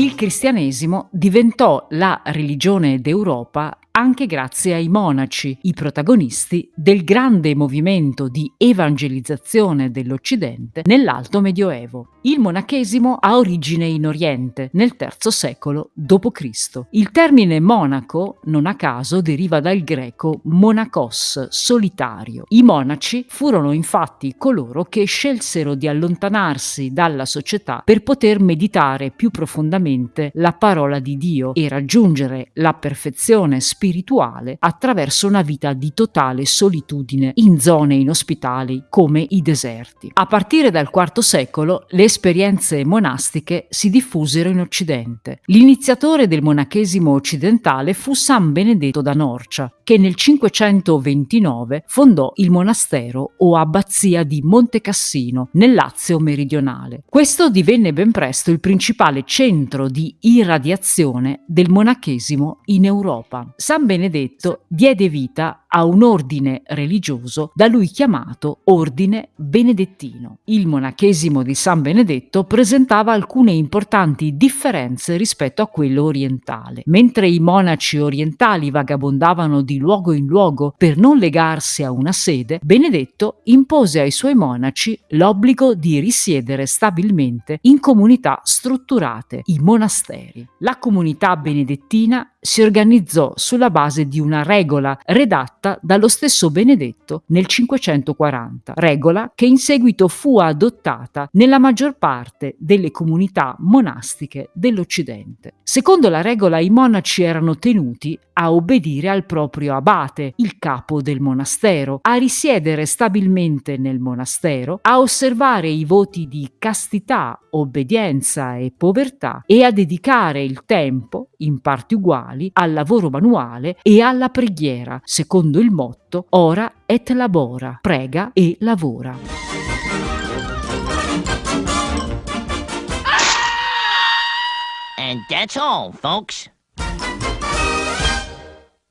Il cristianesimo diventò la religione d'Europa anche grazie ai monaci, i protagonisti del grande movimento di evangelizzazione dell'Occidente nell'Alto Medioevo. Il monachesimo ha origine in Oriente, nel III secolo d.C. Il termine monaco, non a caso, deriva dal greco monakos, solitario. I monaci furono infatti coloro che scelsero di allontanarsi dalla società per poter meditare più profondamente la parola di Dio e raggiungere la perfezione spirituale spirituale attraverso una vita di totale solitudine in zone inospitali come i deserti. A partire dal IV secolo le esperienze monastiche si diffusero in Occidente. L'iniziatore del monachesimo occidentale fu San Benedetto da Norcia, che nel 529 fondò il monastero o abbazia di Monte Cassino, nel Lazio meridionale. Questo divenne ben presto il principale centro di irradiazione del monachesimo in Europa. San Benedetto diede vita a un ordine religioso da lui chiamato Ordine Benedettino. Il monachesimo di San Benedetto presentava alcune importanti differenze rispetto a quello orientale. Mentre i monaci orientali vagabondavano di luogo in luogo per non legarsi a una sede, Benedetto impose ai suoi monaci l'obbligo di risiedere stabilmente in comunità strutturate, i monasteri. La comunità benedettina si organizzò sulla base di una regola redatta dallo stesso Benedetto nel 540, regola che in seguito fu adottata nella maggior parte delle comunità monastiche dell'Occidente. Secondo la regola i monaci erano tenuti a obbedire al proprio abate, il capo del monastero, a risiedere stabilmente nel monastero, a osservare i voti di castità, obbedienza e povertà e a dedicare il tempo, in parti uguali, al lavoro manuale e alla preghiera, secondo il motto ora et labora, prega e lavora. And that's all, folks.